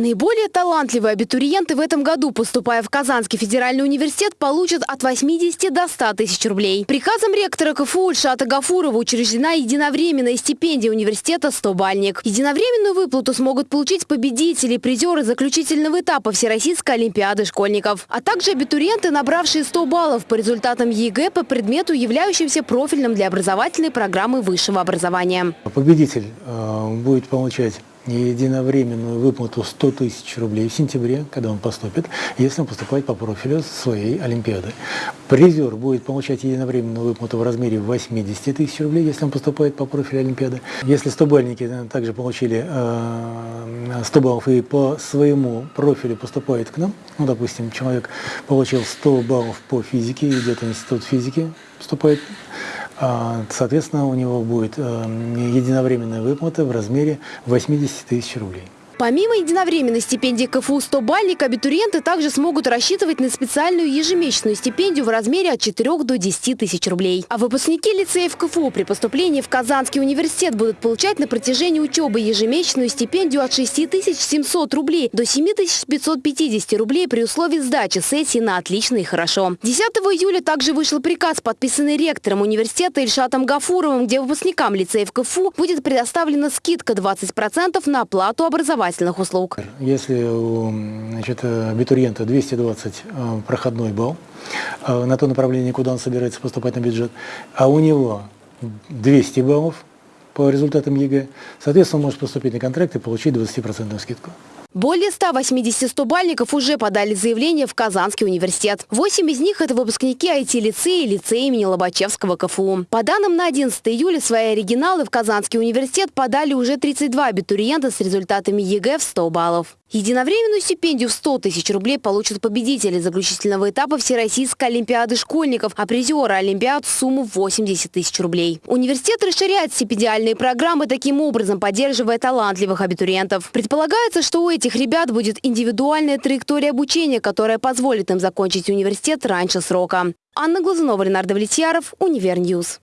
Наиболее талантливые абитуриенты в этом году, поступая в Казанский федеральный университет, получат от 80 до 100 тысяч рублей. Приказом ректора КФУ Ильшата Гафурова учреждена единовременная стипендия университета «100-бальник». Единовременную выплату смогут получить победители и призеры заключительного этапа Всероссийской олимпиады школьников, а также абитуриенты, набравшие 100 баллов по результатам ЕГЭ по предмету, являющимся профильным для образовательной программы высшего образования. Победитель э, будет получать единовременную выплату 100 тысяч рублей в сентябре, когда он поступит, если он поступает по профилю своей Олимпиады. Призер будет получать единовременную выплату в размере 80 тысяч рублей, если он поступает по профилю Олимпиады. Если 100-бальники э, также получили 100 э, баллов и по своему профилю поступают к нам, ну, допустим, человек получил 100 баллов по физике, идет в институт физики, поступает соответственно, у него будет э, единовременная выплата в размере 80 тысяч рублей. Помимо единовременной стипендии КФУ 100 бальник, абитуриенты также смогут рассчитывать на специальную ежемесячную стипендию в размере от 4 до 10 тысяч рублей. А выпускники лицеев КФУ при поступлении в Казанский университет будут получать на протяжении учебы ежемесячную стипендию от 6700 рублей до 7550 рублей при условии сдачи сессии на отлично и хорошо. 10 июля также вышел приказ, подписанный ректором университета Ильшатом Гафуровым, где выпускникам лицеев КФУ будет предоставлена скидка 20% на оплату образования образовательных услуг. Если у значит, абитуриента 220 э, проходной балл э, на то направление, куда он собирается поступать на бюджет, а у него 200 баллов по результатам ЕГЭ, соответственно, он может поступить на контракт и получить 20% скидку. Более 180 стобальников уже подали заявление в Казанский университет. Восемь из них – это выпускники IT-лицея и лицея имени Лобачевского КФУ. По данным на 11 июля, свои оригиналы в Казанский университет подали уже 32 абитуриента с результатами ЕГЭ в 100 баллов. Единовременную стипендию в 100 тысяч рублей получат победители заключительного этапа Всероссийской олимпиады школьников, а призеры олимпиад – сумму 80 тысяч рублей. Университет расширяет стипендиальные программы, таким образом поддерживая талантливых абитуриентов. Предполагается, что у этих ребят будет индивидуальная траектория обучения, которая позволит им закончить университет раньше срока. Анна Глазунова, Ленар Давлетьяров, Универ News.